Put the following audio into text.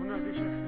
Una de